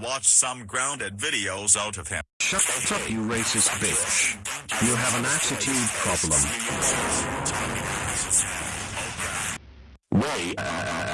watch some grounded videos out of him. Shut up, you racist bitch. You have an attitude problem. Way, uh, uh